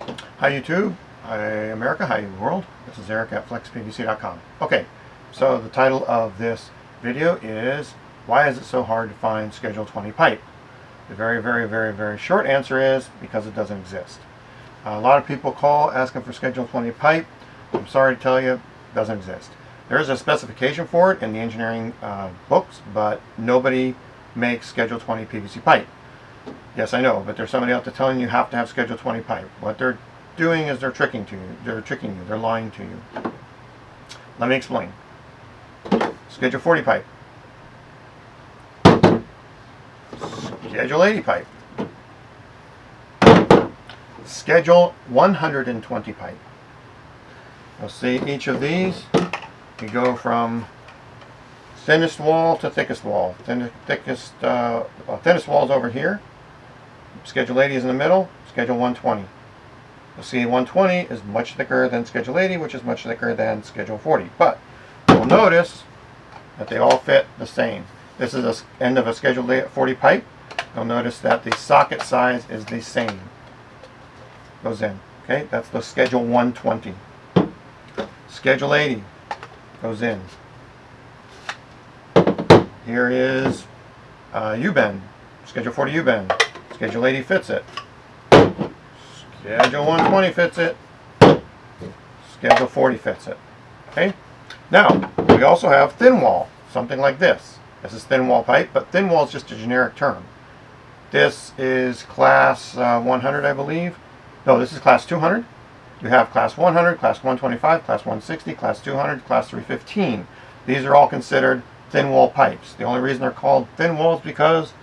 Hi YouTube, hi America, hi world. This is Eric at flexpvc.com. Okay, so the title of this video is Why is it so hard to find Schedule 20 pipe? The very, very, very, very short answer is because it doesn't exist. a lot of people call asking for Schedule 20 pipe. I'm sorry to tell you, it doesn't exist. There is a specification for it in the engineering uh, books, but nobody makes Schedule 20 PVC pipe. Yes, I know, but there's somebody out there telling you you have to have Schedule 20 pipe. What they're doing is they're tricking to you. They're tricking you. They're lying to you. Let me explain. Schedule 40 pipe. Schedule 80 pipe. Schedule 120 pipe. You'll see each of these. You go from thinnest wall to thickest wall. Thin, thickest, uh, well, thinnest wall is over here. Schedule 80 is in the middle, Schedule 120. You'll see 120 is much thicker than Schedule 80, which is much thicker than Schedule 40. But you'll notice that they all fit the same. This is the end of a Schedule 40 pipe. You'll notice that the socket size is the same. Goes in. Okay, that's the Schedule 120. Schedule 80 goes in. Here is uh, U-bend, Schedule 40 U-bend. Schedule 80 fits it. Schedule 120 fits it. Schedule 40 fits it. Okay? Now, we also have thin wall, something like this. This is thin wall pipe, but thin wall is just a generic term. This is class uh, 100, I believe. No, this is class 200. You have class 100, class 125, class 160, class 200, class 315. These are all considered thin wall pipes. The only reason they're called thin walls because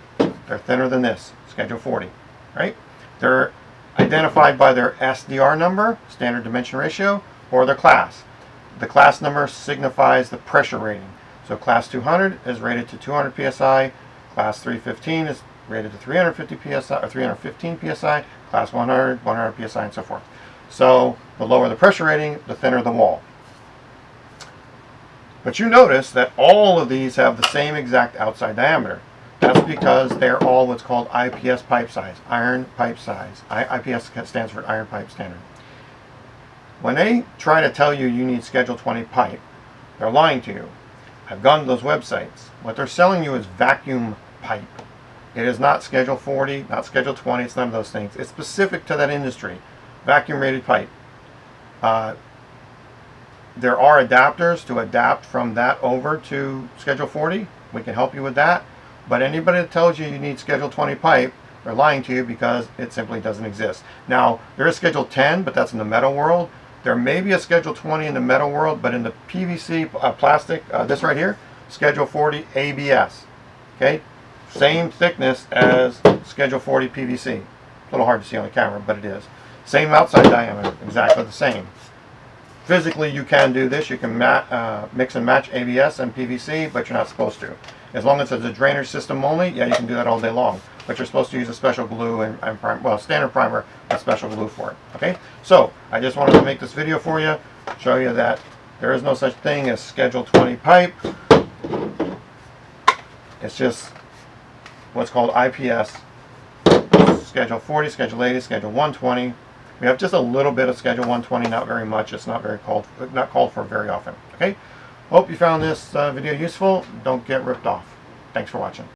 they're thinner than this. Schedule 40, right? They're identified by their SDR number, standard dimension ratio, or their class. The class number signifies the pressure rating. So class 200 is rated to 200 psi, class 315 is rated to 350 psi or 315 psi, class 100, 100 psi, and so forth. So the lower the pressure rating, the thinner the wall. But you notice that all of these have the same exact outside diameter. That's because they're all what's called IPS pipe size, iron pipe size. I, IPS stands for iron pipe standard. When they try to tell you you need Schedule 20 pipe, they're lying to you. I've gone to those websites. What they're selling you is vacuum pipe. It is not Schedule 40, not Schedule 20, it's none of those things. It's specific to that industry. Vacuum rated pipe. Uh, there are adapters to adapt from that over to Schedule 40. We can help you with that. But anybody that tells you you need Schedule 20 pipe, they're lying to you because it simply doesn't exist. Now, there is Schedule 10, but that's in the metal world. There may be a Schedule 20 in the metal world, but in the PVC uh, plastic, uh, this right here, Schedule 40 ABS. Okay, same thickness as Schedule 40 PVC. A little hard to see on the camera, but it is. Same outside diameter, exactly the same. Physically, you can do this. You can uh, mix and match ABS and PVC, but you're not supposed to. As long as it's a drainage system only, yeah, you can do that all day long. But you're supposed to use a special glue and, and prime, well, standard primer, a special glue for it. Okay, so I just wanted to make this video for you, show you that there is no such thing as Schedule 20 pipe. It's just what's called IPS, Schedule 40, Schedule 80, Schedule 120. We have just a little bit of Schedule 120, not very much. It's not very called, not called for very often. Okay. Hope you found this uh, video useful. Don't get ripped off. Thanks for watching.